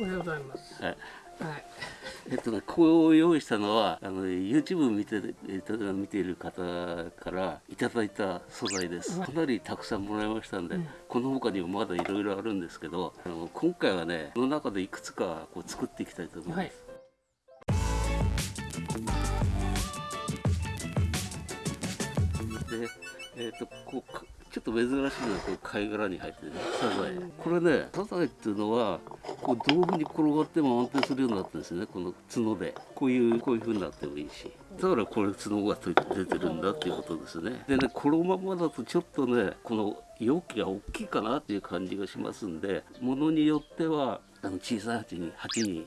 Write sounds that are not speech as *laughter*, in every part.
おはようございます。はい。はい。えっとね、こう用意したのはあの YouTube 見てえっと見ている方からいただいた素材です。かなりたくさんもらいましたんで、この他にもまだいろいろあるんですけどあの今回はねこの中でいくつかこう作っていきたいと思います、はい。でえっとこうかちょっと珍しいのはこう貝殻に入ってるねサザエ。これねサザエっていうのはこう道具に転がっても安定するようになってるんですよねこの角で。こういうこういう風になってもいいし。だからこれ角が出てるんだっていうことですね。でねこのままだとちょっとねこの容器が大きいかなっていう感じがしますんでものによってはあの小さい鉢に鉢に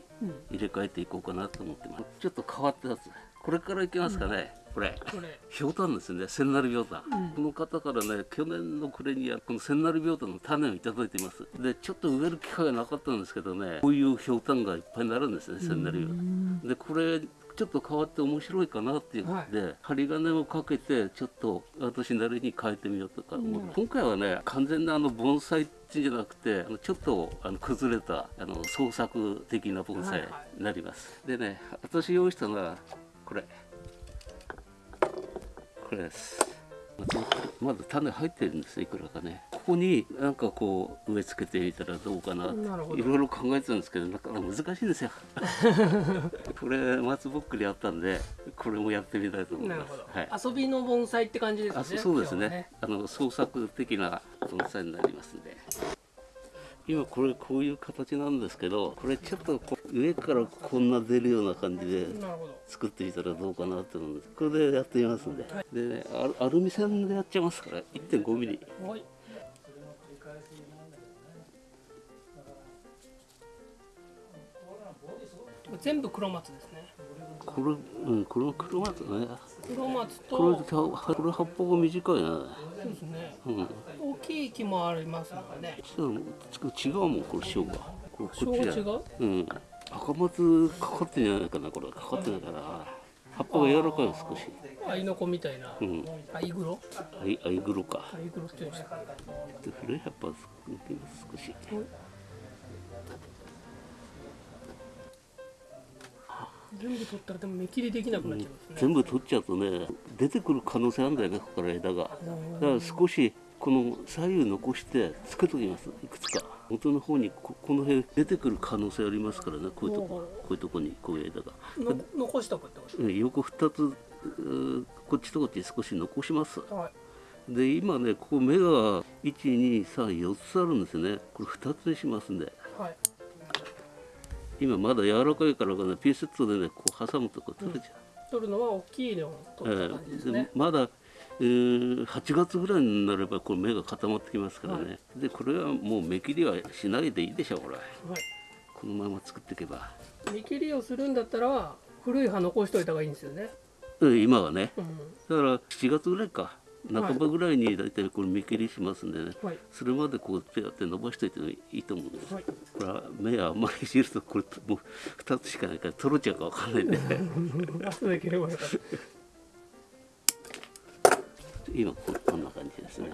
入れ替えていこうかなと思ってます。ちょっと変わったやつこれからいきますかね、これ。これ。ひょうたんですね。千成びょうたん、この方からね去年の暮れにこの千成びょうたんの種をいただいています。でちょっと植える機会がなかったんですけどねこういうひょうたんがいっぱいになるんですね千成びょうたんでこれちょっと変わって面白いかなっていうので、針金をかけてちょっと私なりに変えてみようとか。思う、今回はね完全なあの盆栽っていうんじゃなくてあのちょっとあの崩れたあの創作的な盆栽になります、でね私用意したのはこれ。これです。まだ種入ってるんですよいくらかね。ここになんかこう植え付けてみたらどうかな。いろいろ考えてたんですけどなかなか難しいんですよ。*laughs* これ松ぼっくりあったんでこれもやってみたいと思います。ど、はい。遊びの盆栽って感じですねあそそうです今日はね。あの創作的な盆栽になりますんで。今これこういう形なんですけどこれちょっとこう上からこんな出るような感じで作ってみたらどうかなと思うんです。これでやってみますんで、でねアルミ線でやっちゃいますから。1 5ミリ。全部黒松ですね。これうんこの黒松ね。黒松と。これ葉っぱが短いな。そうですね。うん。大きい木もありますのでね。ちょっと違うもんこれ塩がこっちだう？うん赤松かかってんじゃないかなこれ。かかってないから葉っぱが柔らかいの少し。アイノコみたいな、うん。アイグロ？アイアイグロか。アイグロっていうんですかで古い葉っぱ少し。全部取ったらでも目切りできなくなっちゃいますね、全部取っちゃうとね出てくる可能性あるんだよねここから枝が。だから少しこの左右残してつけときます。いくつか。元の方にここの辺出てくる可能性ありますからね。こういうとここういうとこにこういう枝が。の残したくってこと？うん横2つうーこっちとこっち少し残します。はい。で今ねここ芽が1234つあるんですよね。これ2つにしますんで。はい。今まだ柔らかいからかねピンセットでねこう挟むとこ取れちゃう、取るのは大きいのを取った感じですね、でまだ、えー8月ぐらいになればこれ芽が固まってきますからね、でこれはもう芽切りはしないでいいでしょうこれはい。このまま作っていけば、見切りをするんだったら古い葉残しといた方がいいんですよね、うん今はね。うん、だから7月ぐらいか。半ばぐらいに大体これ芽切りしますんでね、はい。それまでこう手やって伸ばしておいてもいいと思うんです、はい。これは目あんまりいじるとこれもう2つしかないから取れちゃうかわかんないんで *laughs* 今ここんな感じですね。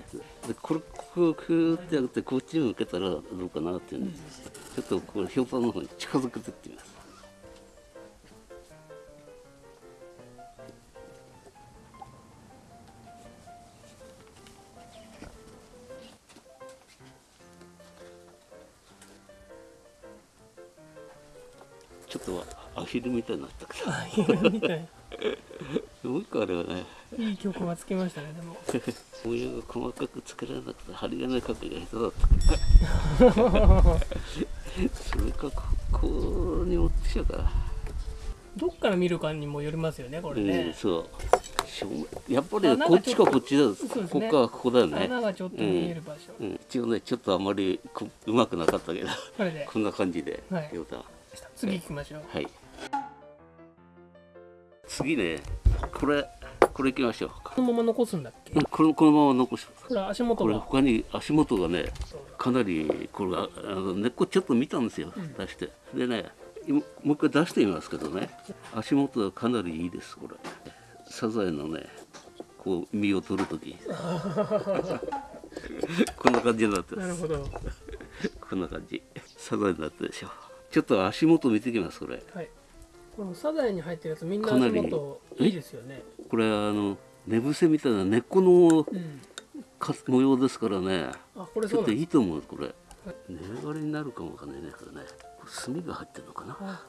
でこれここをクーってやってこっちに向けたらどうかなっていうんで、ちょっとこれひょうたんの方に近づけてってみます。ちょっとアヒルみたいになったけみたい。*laughs* う一個あれはねいい曲がつきましたねでも。模様が細かく作らなくて針金かけが下手だった。それかここに持ってきちゃうから、どっから見るかにもよりますよねこれうんね、そう。やっぱりこっちかこっちだ、ね。ここかここだよね。穴がちょっと見える場所、うん、一応ねちょっとあまりこうまくなかったけどこれで。こんな感じではい。次行きましょう。はい。次ねこれこれいきましょう。このまま残すんだっけ？うんこれこのまま残しこれ足元これが他に足元がねかなりこれああの根っこちょっと見たんですよ、出して。でね今もう一回出してみますけどね。足元がかなりいいですこれ。サザエのねこう実を取る時。*laughs* こんな感じになってます。なるほど。こんな感じ。サザエになってるでしょ。ちょっと足元見てきますこれ。はい。このサザエに入ってるやつみんな足元いいですよねこれあの寝伏せみたいな根っこのうん。か模様ですからね。あこれちょっといいと思うこれ。根上がりになるかもわかんないねこれね。炭が入ってるのかな。あ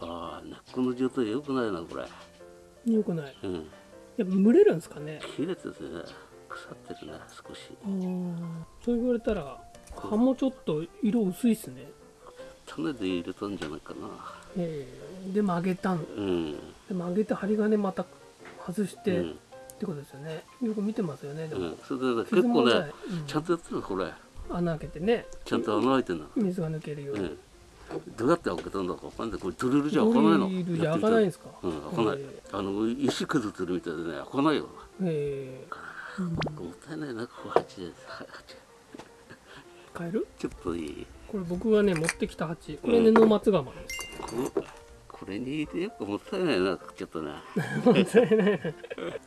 あ。あ根っこの状態良くないなこれ。よくない。うん。やっぱ蒸れるんですかね。切れててね腐ってるね少し。そう言われたら葉もちょっと色薄いっすね。種で入れたんじゃないかな。ええ。で曲げたんうん。で曲げて針金また外して、うん。ってことですよね。よく見てますよねでも、うん、それで結構ねちゃんとやってるのこれ。穴開けてね。ちゃんと穴開いてんの。水が抜けるように、うん。どうやって開けたんだかわかんない。これドリルじゃ開かないの。ドリルじゃ開かないんですか？うん開かない、え。あの石削ってるみたいでね開かないよ。え。えもったいないなここ鉢。で鉢買える？ちょっといい。これ僕がね持ってきた鉢。これねノ松釜ですここれに入れてやっぱもったいないなちょっとねもったいない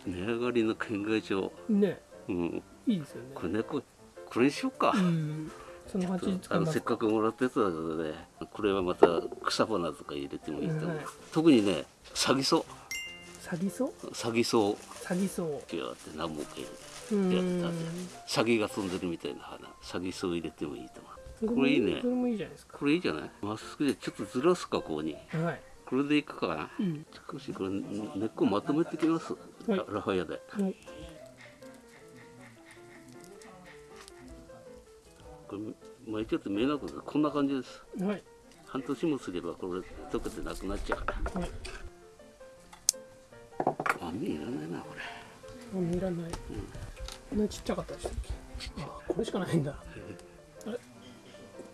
値上がりの県外帳ね。うん。いいですよね。これねこれこれにしようか、うん。そのあのせっかかくもらったやつだけどねこれはまた草花とか入れてもいいと思う、はい特にねサギソ。サギソ？サギソ。サギソ。ウってって何本か入れてうーやサギが飛んでるみたいな花。サギソウ入れてもいいと思う。これいいね。それもいいじゃないですか。これいいじゃない？まっすぐでちょっとずらすかこうに。はいこれでいくかな。うん少しこれ根っこまとめてきます、はい。ララファヤで。はい。これ巻いちゃって見えなくてこんな感じです。はい。半年もすればこれ溶けてなくなっちゃうから。はい。網いらないなこれ。あ見らない、こんなちっちゃかったでしたっけ？あこれしかないんだ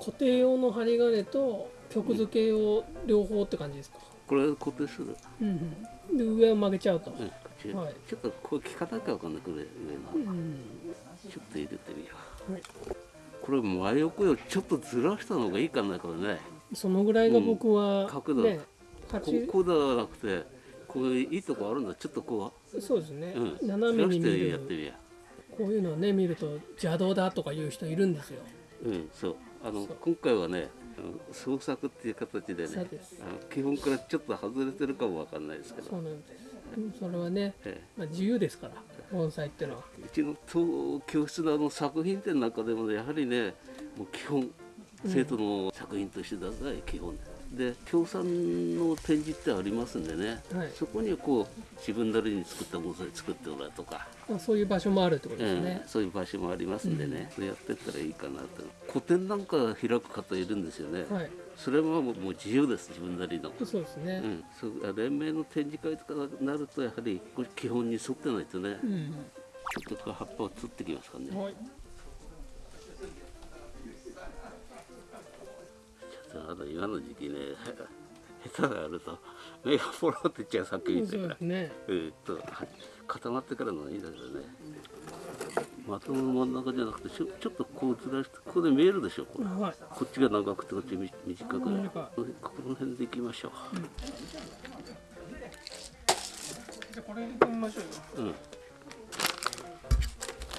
固定用の針金と曲付け用両方って感じですか、これ固定する？うんうん、で上を曲げちゃうと、うんはい。ちょっとこう聞かなきゃわかんないこれ上のうんちょっと入れてみよう。はい、これ真横よりちょっとずらしたのがいいかなこれね。そのぐらいが僕は、うん。角度。ねこ鉢こうではなくてこういういいとこあるんだ。ちょっとこそうですね、う、うん、斜めに見ずらしてやってるみよこういうのをね見ると邪道だとかいう人いるんですよ。ううんそうあの今回はね創作っていう形でね基本からちょっと外れてるかもわかんないですけど。そうなんです。うんそれはね、えまあ、自由ですから盆栽ってのは。えうちの当教室のあの作品展なんかでもねやはりねもう基本生徒の作品としてだが基本で協賛の展示ってありますんでね、はい。そこにこう自分なりに作った盆栽作ってもらうとか、まあ、そういう場所もあるってことですね。ええ、そういう場所もありますんでね、それやってったらいいかなと。個展なんか開く方いるんですよね、はい。それはもうもう自由です自分なりの。そうですね。うん、そう連盟の展示会とかになるとやはり基本に沿ってないとね、うん、ちょっと葉っぱをつってきますからね。はい今の時期ね、下手があると目がポロっていっちゃうさっき言ったから。ねえーっと固まってからのがいいんだけどね。まともの真ん中じゃなくてちょちょっとこうずらしてここで見えるでしょこれはいこっちが長くてこっちみ短く短いこの辺でいきましょじゃあこれ入れてみましょうよう。うん。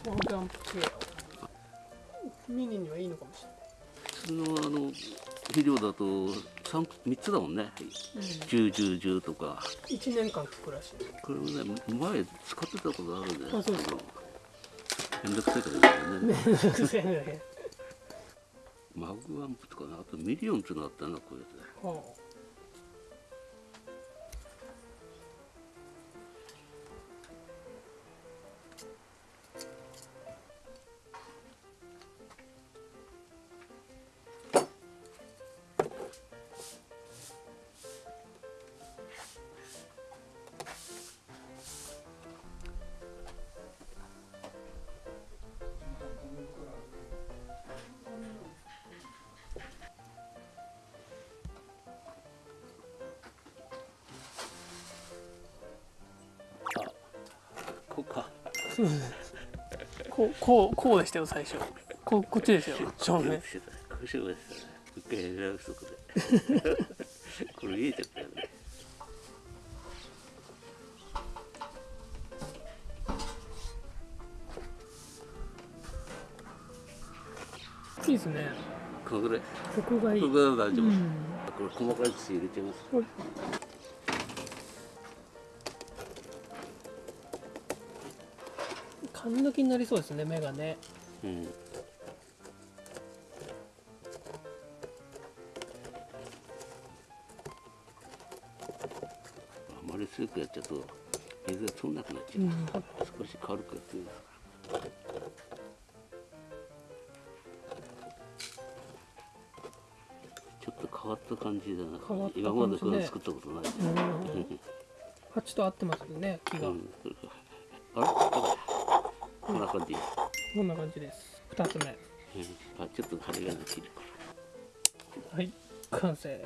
ワンキャンプ系ミニにはいいのかもし普通のあの肥料だと三三つだもんね。十十十とか。うん、1年間効くらしいこれもね前使ってたことあるんで。あそうですかめんどくさいからね。癖ねマグワンプとかねあとミリオンっていうのあったなこういうやつね。はこそ *laughs* うこうこうこうでしたよ最初ここっちですよ正面。こうしようですね。一回やり直すとこで。これ見えちゃったよね。いいですねこここがいいここぐらい大丈夫、うんこれ細かい土入れてますはい缶抜きになりそうですね目がね。うん。あまり強くやっちゃうと水が取んなくなっちゃう、うん。少し軽くやってみますちょっと変わった感じだな。今までこれ作ったことない。し、うん。*laughs* 鉢と合ってますよね木が、うん、あれ？こんな感じ、こんな感じです。二つ目。うんあちょっと針が切るはい。完成。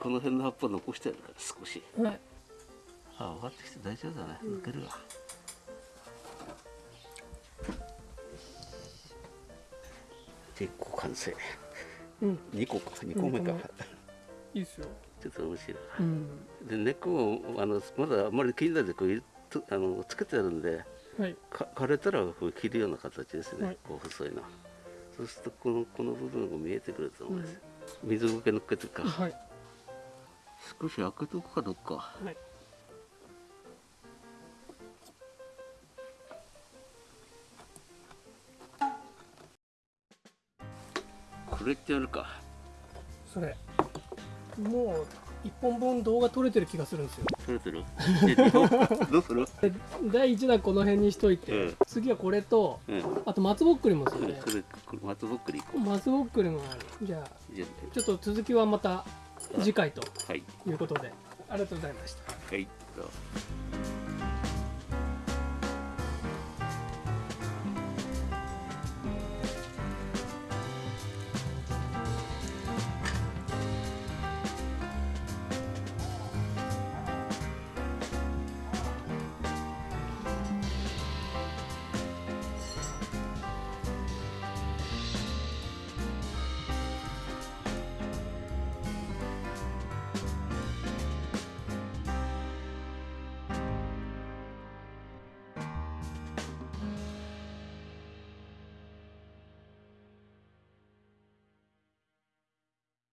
この辺の葉っぱ残してあるから少し。はい。あ上がってきて大丈夫だね。抜けるわ、結構完成。うん。2個か2個目か、二個いいっすよ。ちょっと面白い。うん。で根っこもあのまだあんまり気になってこうあのつけてあるんではい。か枯れたらこう切るような形ですね、はい。こう細いの。そうするとこのこの部分が見えてくると思うん。です、水苔乗っけてか、はい。少し開けとくかどっか。はい。これってやるか。それ。もう一本分動画撮れてる気がするんですよ。取れてる？*laughs* えどうする？で第1弾この辺にしといて、うん。次はこれとうん。こあと松ぼっくりもですよれね。松ぼっくり松ぼっくりもある。じゃあちょっと続きはまた次回とい。いうことで。ありがとうございました。はい